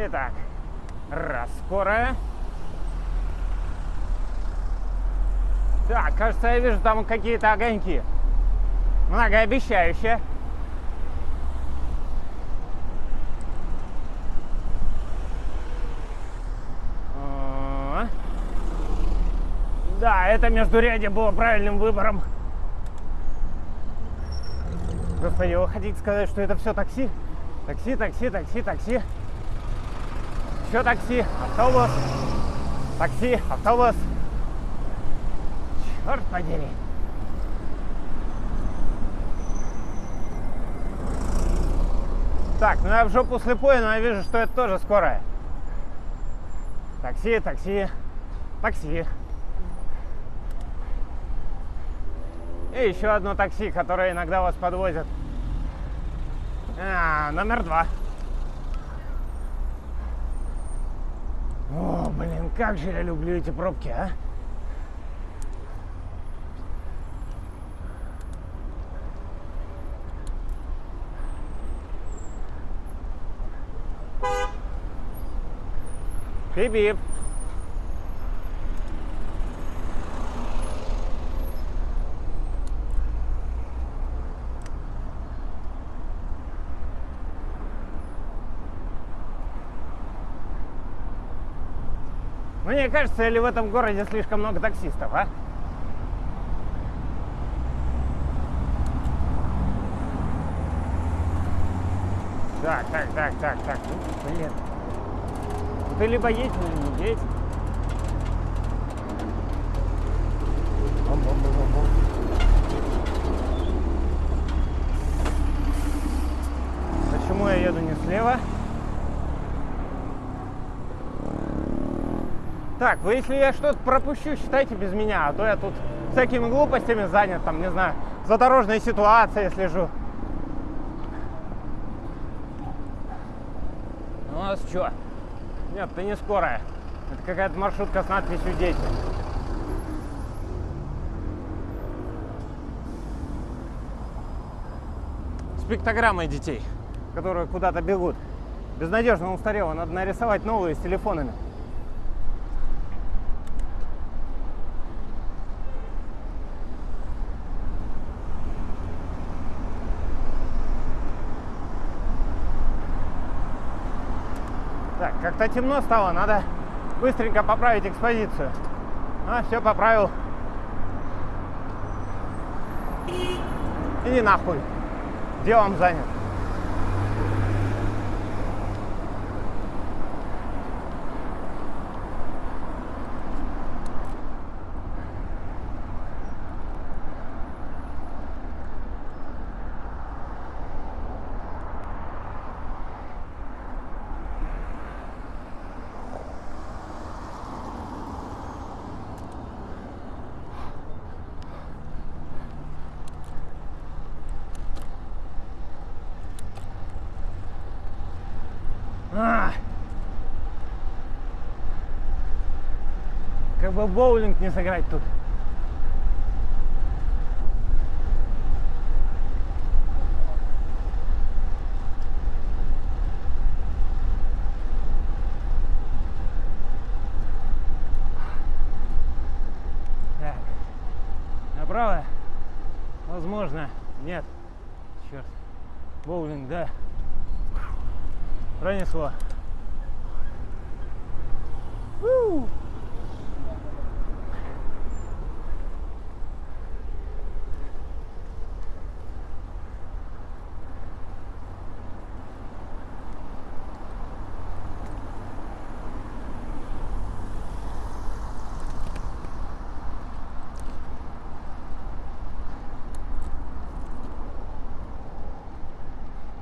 Итак, раз, скорая. Так, кажется, я вижу там какие-то огоньки. Многообещающие. Да, это междурядье было правильным выбором. Господи, вы хотите сказать, что это все такси? Такси, такси, такси, такси. Еще такси, автобус. Такси, автобус. Черт подери. Так, ну я в жопу слепой, но я вижу, что это тоже скорая. Такси, такси, такси. И еще одно такси, которое иногда вас подвозит. А, номер два. О, блин, как же я люблю эти пробки, а? Бип-бип. Мне кажется, или в этом городе слишком много таксистов, а? Так, так, так, так, так. Ну, блин. Ну, ты либо едь, либо не едь. Почему я еду не слева? Так, вы если я что-то пропущу, считайте без меня, а то я тут всякими глупостями занят, там, не знаю, за дорожной ситуацией слежу. У нас что? Нет, ты не скорая. Это какая-то маршрутка с надписью «Дети». С пиктограммой детей, которые куда-то бегут. Безнадежно устарело, надо нарисовать новые с телефонами. Как-то темно стало, надо быстренько поправить экспозицию. А, все поправил. Иди нахуй. Делом занят. А! Как бы боулинг не сыграть тут. Так. Направо? Возможно. Нет. Черт. Боулинг, да. Пронесло. У.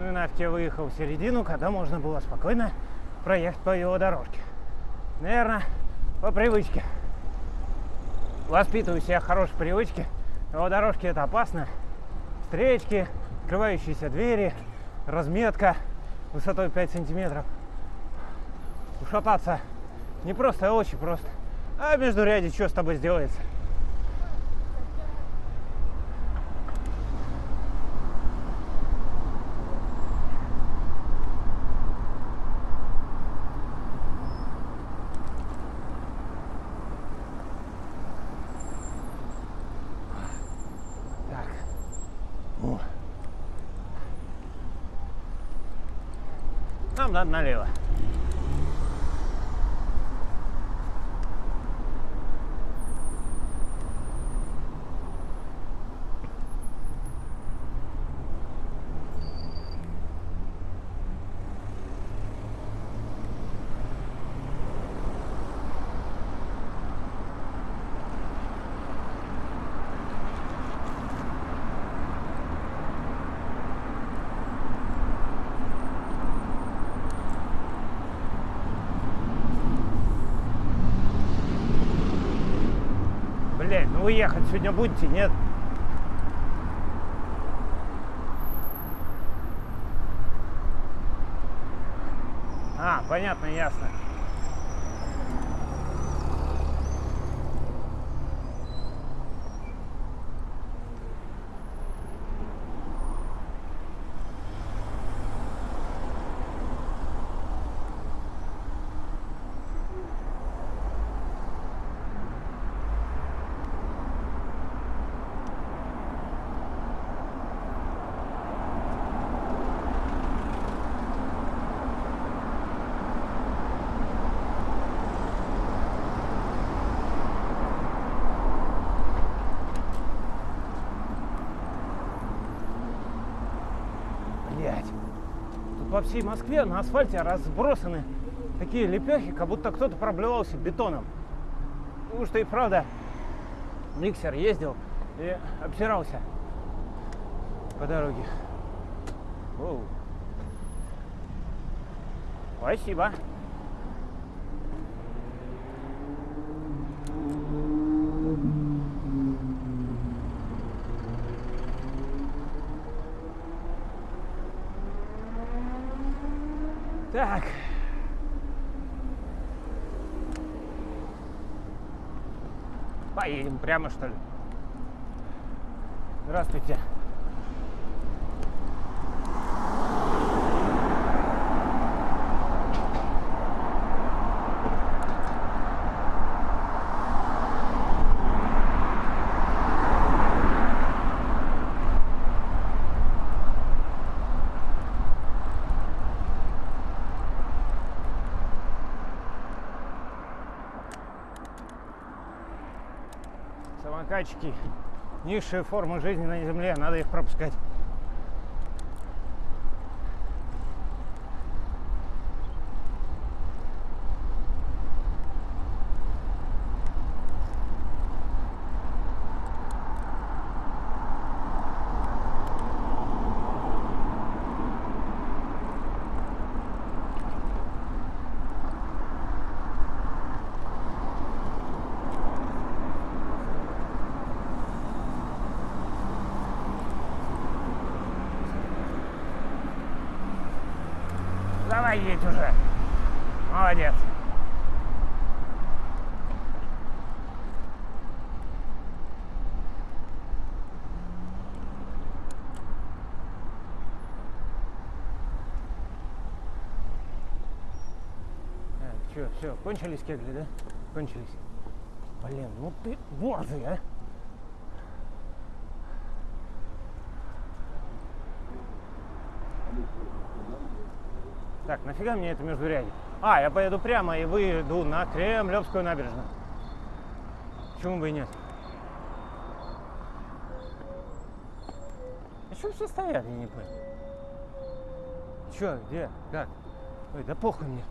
Ну и я выехал в середину, когда можно было спокойно проехать по велодорожке. Наверное, по привычке. Воспитываю себя хорошей привычки. Велодорожки это опасно. Встречки, открывающиеся двери, разметка высотой 5 сантиметров. Ушататься не просто, а очень просто. А между ряде что с тобой сделается? Надо налево. Блять, ну вы ехать сегодня будете, нет? А, понятно, ясно. Блять. Тут по всей Москве на асфальте разбросаны такие лепехи, как будто кто-то проблевался бетоном. Потому что и правда миксер ездил и обсирался по дороге. Оу. Спасибо. Так. Поедем прямо, что ли? Здравствуйте. Самокатчики. Низшие формы жизни на земле. Надо их пропускать. Давай едь уже. Молодец. Че, все, кончились кегли, да? Кончились. Блин, ну ты борзый, а? Так, нафига мне это междурядье? А, я поеду прямо и выйду на Кремлевскую набережную. Почему бы и нет? А что все стоят, я не понял. Че, где, как? Ой, да похуй мне.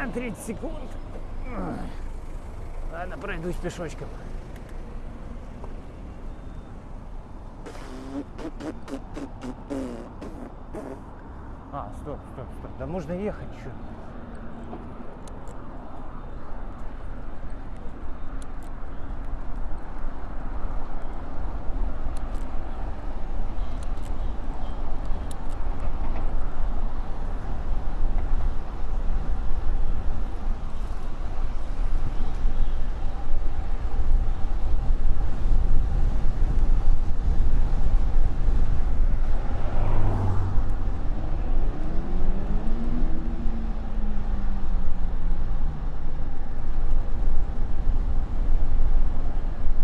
А, 30 секунд. Ладно, пройдусь пешочком. стоп, стоп, стоп. Да можно ехать, что?